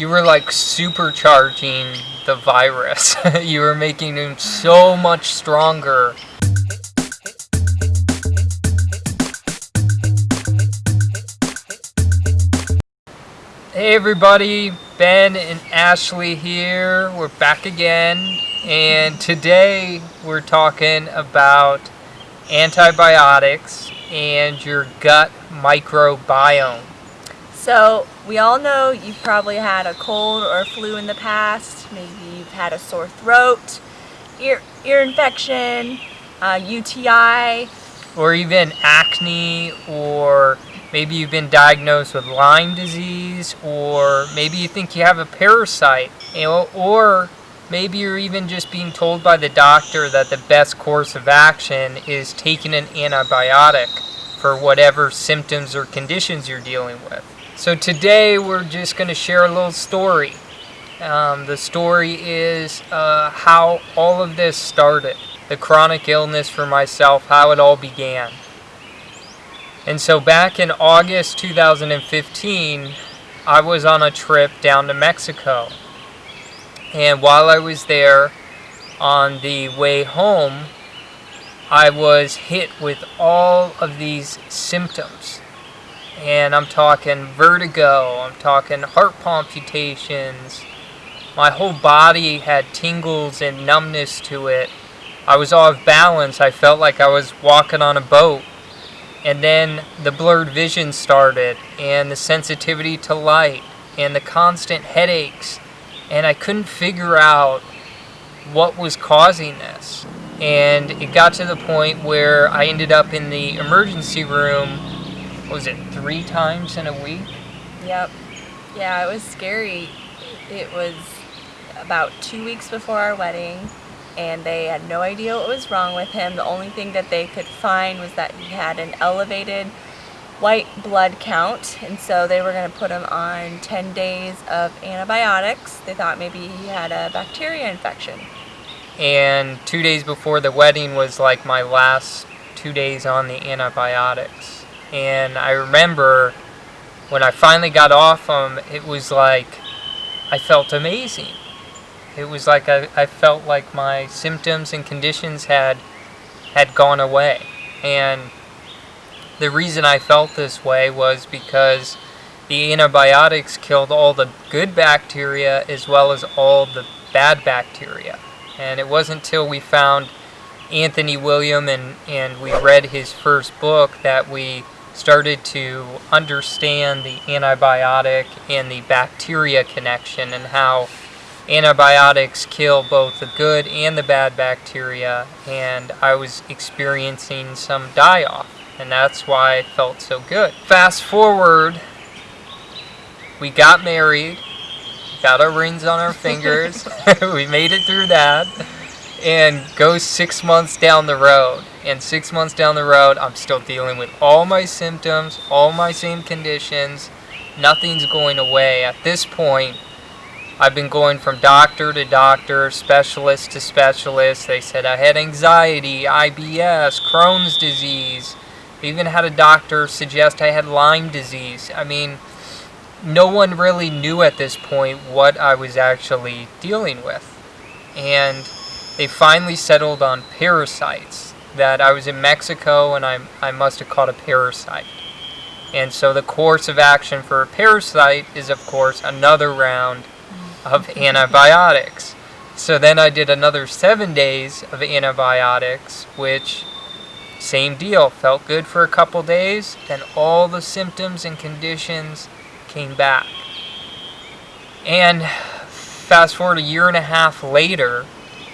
you were like supercharging the virus. you were making him so much stronger. Hey everybody, Ben and Ashley here. We're back again, and today we're talking about antibiotics and your gut microbiome. So, we all know you've probably had a cold or a flu in the past. Maybe you've had a sore throat, ear, ear infection, uh, UTI. Or even acne, or maybe you've been diagnosed with Lyme disease, or maybe you think you have a parasite, or maybe you're even just being told by the doctor that the best course of action is taking an antibiotic for whatever symptoms or conditions you're dealing with. So today we're just going to share a little story. Um, the story is uh, how all of this started, the chronic illness for myself, how it all began. And so back in August 2015, I was on a trip down to Mexico. And while I was there, on the way home, I was hit with all of these symptoms and I'm talking vertigo, I'm talking heart palpitations. My whole body had tingles and numbness to it. I was off balance. I felt like I was walking on a boat. And then the blurred vision started, and the sensitivity to light, and the constant headaches. And I couldn't figure out what was causing this. And it got to the point where I ended up in the emergency room was it three times in a week? Yep. Yeah, it was scary. It was about two weeks before our wedding, and they had no idea what was wrong with him. The only thing that they could find was that he had an elevated white blood count, and so they were going to put him on 10 days of antibiotics. They thought maybe he had a bacteria infection. And two days before the wedding was like my last two days on the antibiotics and I remember when I finally got off them, it was like I felt amazing. It was like I, I felt like my symptoms and conditions had had gone away. And the reason I felt this way was because the antibiotics killed all the good bacteria as well as all the bad bacteria. And it wasn't until we found Anthony William and, and we read his first book that we started to understand the antibiotic and the bacteria connection and how antibiotics kill both the good and the bad bacteria and I was experiencing some die-off and that's why I felt so good. Fast forward, we got married, got our rings on our fingers, we made it through that and go six months down the road and six months down the road, I'm still dealing with all my symptoms, all my same conditions. Nothing's going away. At this point, I've been going from doctor to doctor, specialist to specialist. They said I had anxiety, IBS, Crohn's disease. I even had a doctor suggest I had Lyme disease. I mean, no one really knew at this point what I was actually dealing with. And they finally settled on parasites that I was in Mexico and I, I must have caught a parasite. And so the course of action for a parasite is, of course, another round of antibiotics. So then I did another seven days of antibiotics, which, same deal, felt good for a couple days, then all the symptoms and conditions came back. And fast forward a year and a half later,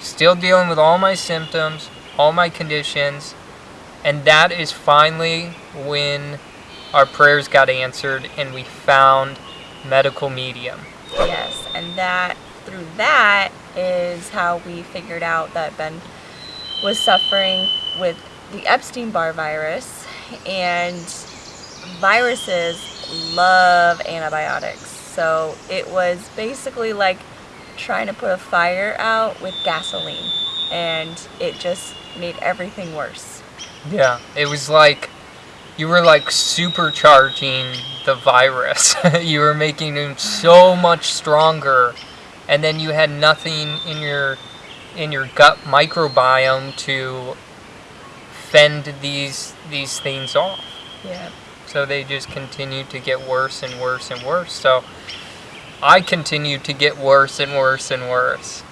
still dealing with all my symptoms, all my conditions, and that is finally when our prayers got answered and we found medical medium. Yes, and that through that is how we figured out that Ben was suffering with the Epstein-Barr virus and viruses love antibiotics. So it was basically like trying to put a fire out with gasoline and it just made everything worse. Yeah, it was like you were like supercharging the virus. you were making him so much stronger, and then you had nothing in your in your gut microbiome to fend these these things off. Yeah. So they just continue to get worse and worse and worse. So I continue to get worse and worse and worse.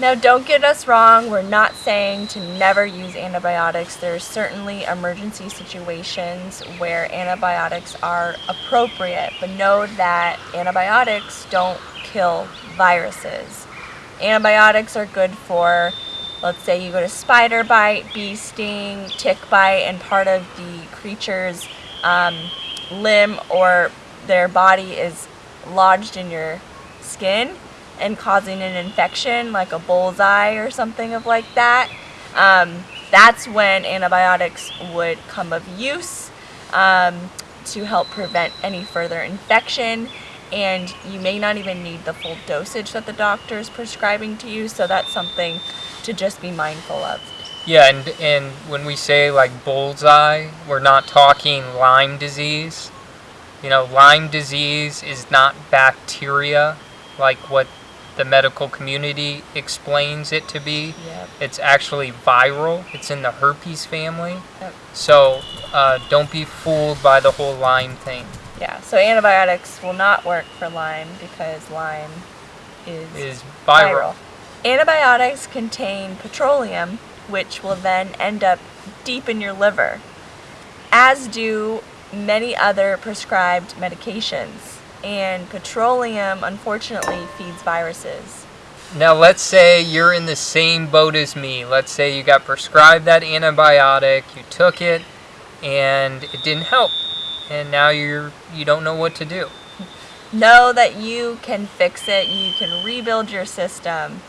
Now, don't get us wrong, we're not saying to never use antibiotics. There's certainly emergency situations where antibiotics are appropriate, but know that antibiotics don't kill viruses. Antibiotics are good for, let's say you got a spider bite, bee sting, tick bite, and part of the creature's um, limb or their body is lodged in your skin and causing an infection like a bullseye or something of like that, um, that's when antibiotics would come of use um, to help prevent any further infection. And you may not even need the full dosage that the doctor is prescribing to you, so that's something to just be mindful of. Yeah, and, and when we say like bullseye, we're not talking Lyme disease. You know, Lyme disease is not bacteria like what the medical community explains it to be. Yep. It's actually viral. It's in the herpes family. Yep. So uh, don't be fooled by the whole Lyme thing. Yeah, so antibiotics will not work for Lyme because Lyme is, Is viral. Antibiotics contain petroleum, which will then end up deep in your liver, as do many other prescribed medications. And petroleum, unfortunately, feeds viruses. Now let's say you're in the same boat as me. Let's say you got prescribed that antibiotic, you took it, and it didn't help. And now you're you don't know what to do. know that you can fix it, you can rebuild your system.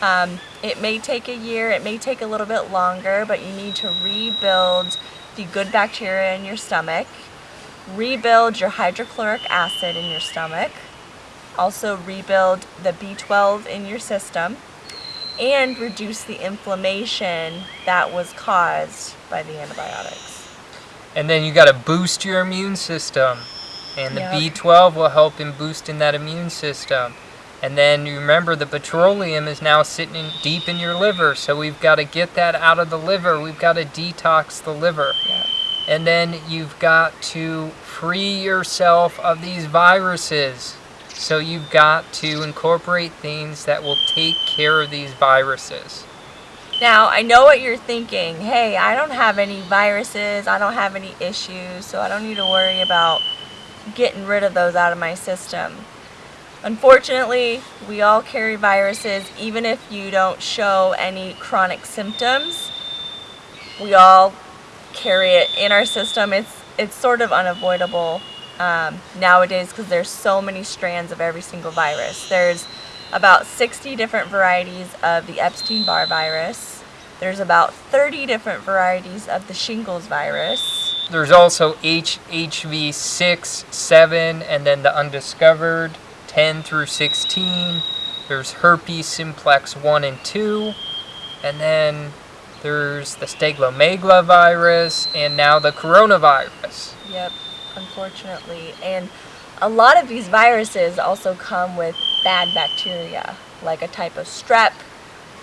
Um, it may take a year, it may take a little bit longer, but you need to rebuild the good bacteria in your stomach, rebuild your hydrochloric acid in your stomach, also rebuild the B12 in your system, and reduce the inflammation that was caused by the antibiotics. And then you got to boost your immune system. And the Yep. B12 will help in boosting that immune system. And then you remember the petroleum is now sitting in, deep in your liver, so we've got to get that out of the liver. We've got to detox the liver. Yep. And then you've got to free yourself of these viruses. So you've got to incorporate things that will take care of these viruses. Now, I know what you're thinking. Hey, I don't have any viruses, I don't have any issues, so I don't need to worry about getting rid of those out of my system. Unfortunately, we all carry viruses, even if you don't show any chronic symptoms. We all carry it in our system. It's it's sort of unavoidable um, nowadays because there's so many strands of every single virus. There's about 60 different varieties of the Epstein-Barr virus. There's about 30 different varieties of the shingles virus. There's also H- HV6, 7, and then the undiscovered 10 through 16. There's herpes simplex 1 and 2. And then there's the cytomegalovirus and now the coronavirus. Yep, unfortunately. And a lot of these viruses also come with bad bacteria, like a type of strep.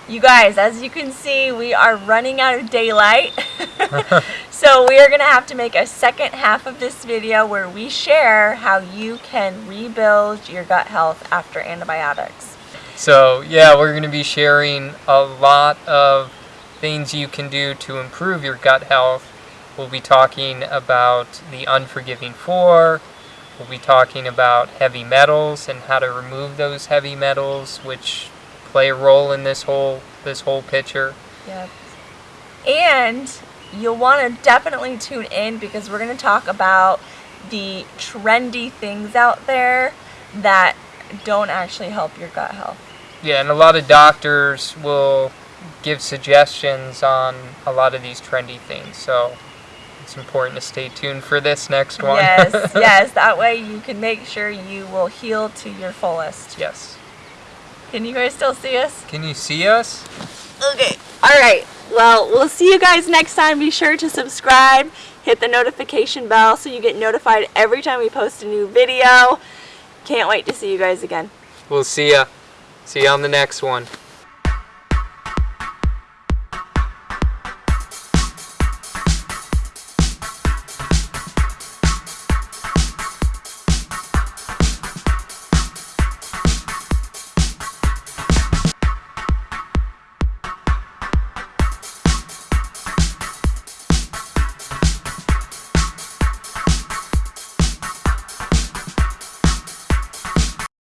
You guys, as you can see, we are running out of daylight. so we are going to have to make a second half of this video where we share how you can rebuild your gut health after antibiotics. So, yeah, we're going to be sharing a lot of things you can do to improve your gut health. We'll be talking about the unforgiving four. We'll be talking about heavy metals and how to remove those heavy metals, which play a role in this whole this whole picture. Yep. And you'll want to definitely tune in because we're going to talk about the trendy things out there that don't actually help your gut health. Yeah, and a lot of doctors will give suggestions on a lot of these trendy things. So it's important to stay tuned for this next one. Yes, yes. That way you can make sure you will heal to your fullest. yes. Can you guys still see us? Can you see us? Okay. All right. Well, we'll see you guys next time. Be sure to subscribe, Hit the notification bell so you get notified every time we post a new video. Can't wait to see you guys again. We'll see ya. See you on the next one.